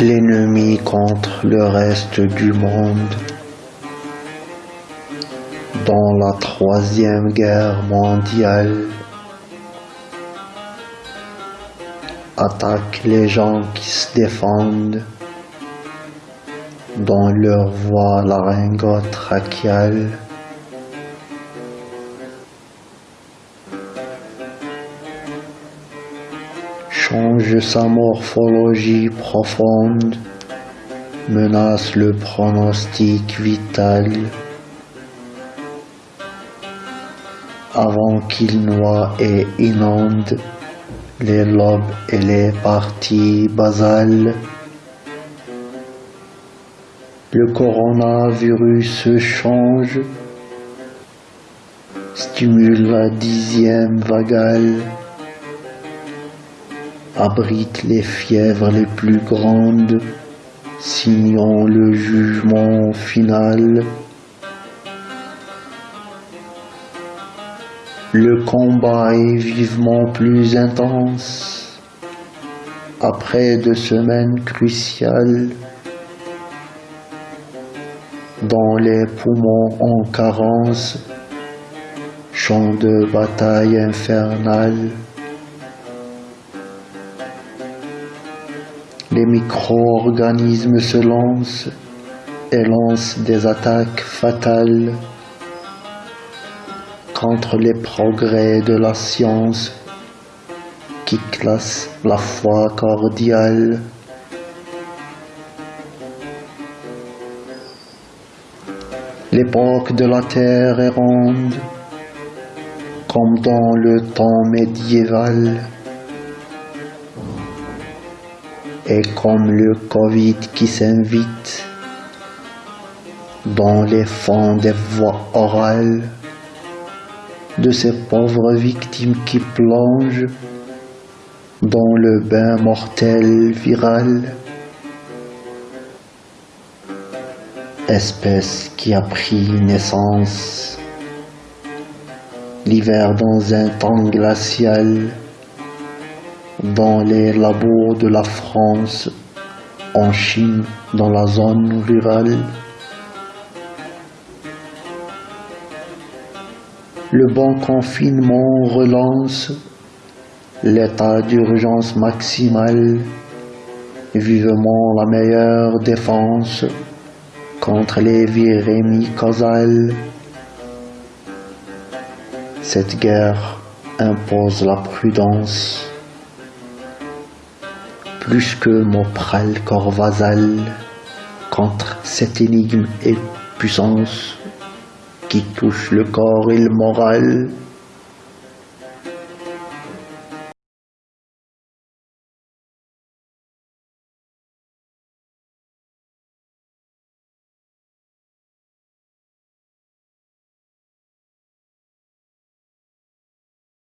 l'ennemi contre le reste du monde. Dans la troisième guerre mondiale, attaque les gens qui se défendent dans leur voie laryngotrachiale. Change sa morphologie profonde, menace le pronostic vital. Avant qu'il noie et inonde les lobes et les parties basales. Le coronavirus change, stimule la dixième vagale abrite les fièvres les plus grandes, signant le jugement final. Le combat est vivement plus intense. Après deux semaines cruciales, dans les poumons en carence, champ de bataille infernale. Les micro-organismes se lancent et lancent des attaques fatales contre les progrès de la science qui classe la foi cordiale. L'époque de la terre est ronde, comme dans le temps médiéval. Et comme le Covid qui s'invite dans les fonds des voix orales de ces pauvres victimes qui plongent dans le bain mortel viral. Espèce qui a pris naissance l'hiver dans un temps glacial dans les labos de la France, en Chine, dans la zone rurale. Le bon confinement relance l'état d'urgence maximale, vivement la meilleure défense contre les virémies causales. Cette guerre impose la prudence plus que mon pral corps vasal contre cette énigme et puissance qui touche le corps et le moral.